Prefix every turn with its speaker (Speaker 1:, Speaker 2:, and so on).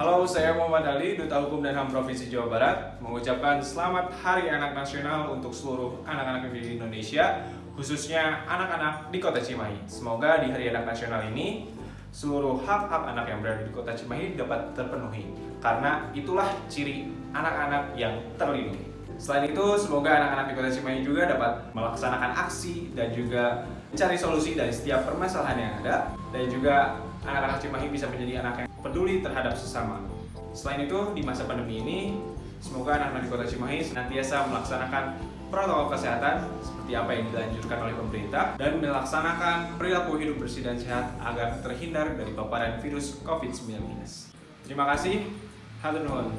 Speaker 1: Halo, saya Muhammad Ali, Duta Hukum dan HAM Provinsi Jawa Barat, mengucapkan selamat Hari Anak Nasional untuk seluruh anak-anak di Indonesia, khususnya anak-anak di Kota Cimahi. Semoga di Hari Anak Nasional ini seluruh hak-hak anak yang berada di Kota Cimahi dapat terpenuhi, karena itulah ciri anak-anak yang terlindungi. Selain itu, semoga anak-anak di Kota Cimahi juga dapat melaksanakan aksi dan juga mencari solusi dari setiap permasalahan yang ada, dan juga anak-anak Cimahi bisa menjadi anak yang peduli terhadap sesama. Selain itu, di masa pandemi ini, semoga anak-anak di Kota Cimahi senantiasa melaksanakan protokol kesehatan seperti apa yang dilanjutkan oleh pemerintah dan melaksanakan perilaku hidup bersih dan sehat agar terhindar dari paparan virus COVID-19. Terima kasih. Hatur nuhun.